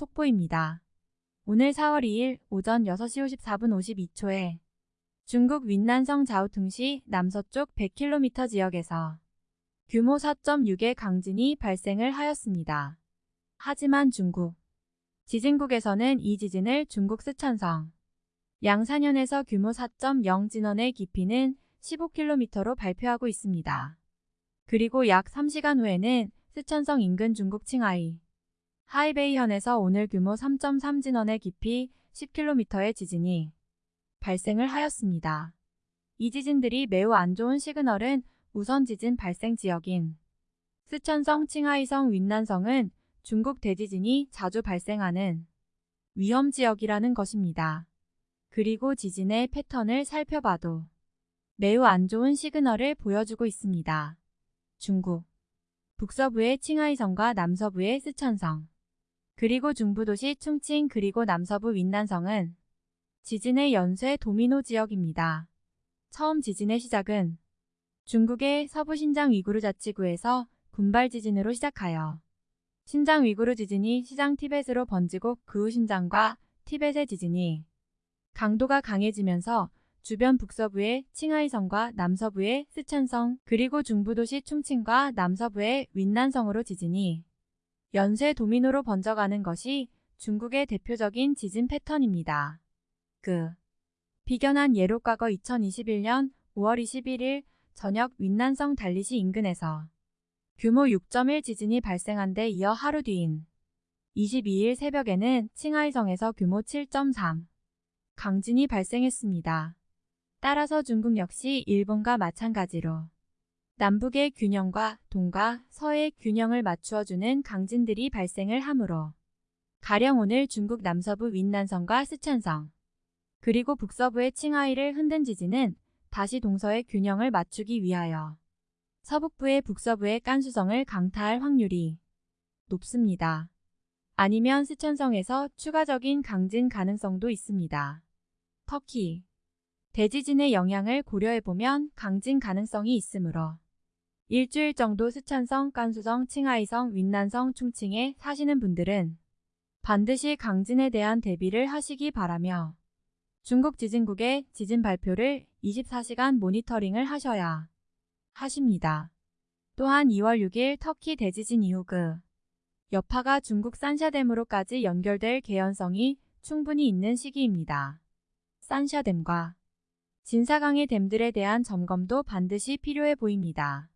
속보입니다. 오늘 4월 2일 오전 6시 54분 52초에 중국 윈난성 자오퉁시 남서쪽 100km 지역에서 규모 4.6의 강진이 발생을 하였습니다. 하지만 중국 지진국에서는 이 지진을 중국 스촨성 양산현에서 규모 4.0 진원의 깊이는 15km로 발표하고 있습니다. 그리고 약 3시간 후에는 스촨성 인근 중국 칭하이 하이베이현에서 오늘 규모 3.3 진원의 깊이 10km의 지진이 발생을 하였습니다. 이 지진들이 매우 안 좋은 시그널은 우선 지진 발생 지역인 스촨성 칭하이성 윈난성은 중국 대지진이 자주 발생하는 위험 지역이라는 것입니다. 그리고 지진의 패턴을 살펴봐도 매우 안 좋은 시그널을 보여주고 있습니다. 중국 북서부의 칭하이성과 남서부의 스촨성 그리고 중부도시 충칭 그리고 남서부 윈난성은 지진의 연쇄 도미노 지역입니다. 처음 지진의 시작은 중국의 서부 신장 위구르 자치구에서 군발 지진으로 시작하여 신장 위구르 지진이 시장 티벳으로 번지고 그 후 신장과 티벳의 지진이 강도가 강해지면서 주변 북서부의 칭하이성과 남서부의 스촨성 그리고 중부도시 충칭과 남서부의 윈난성으로 지진이 연쇄 도미노로 번져가는 것이 중국의 대표적인 지진 패턴입니다. 그 비견한 예로 과거 2021년 5월 21일 저녁 윈난성 달리시 인근에서 규모 6.1 지진이 발생한 데 이어 하루 뒤인 22일 새벽에는 칭하이성에서 규모 7.3 강진이 발생했습니다. 따라서 중국 역시 일본과 마찬가지로 남북의 균형과 동과 서의 균형을 맞추어주는 강진들이 발생을 하므로 가령 오늘 중국 남서부 윈난성과 스촨성 그리고 북서부의 칭하이를 흔든 지진은 다시 동서의 균형을 맞추기 위하여 서북부의 북서부의 깐수성을 강타할 확률이 높습니다. 아니면 스촨성에서 추가적인 강진 가능성도 있습니다. 터키 대지진의 영향을 고려해보면 강진 가능성이 있으므로 일주일 정도 스촨성, 깐수성, 칭하이성, 윈난성, 충칭에 사시는 분들은 반드시 강진에 대한 대비를 하시기 바라며 중국 지진국의 지진 발표를 24시간 모니터링을 하셔야 하십니다. 또한 2월 6일 터키 대지진 이후 그 여파가 중국 산샤댐으로까지 연결될 개연성이 충분히 있는 시기입니다. 산샤댐과 진사강의 댐들에 대한 점검도 반드시 필요해 보입니다.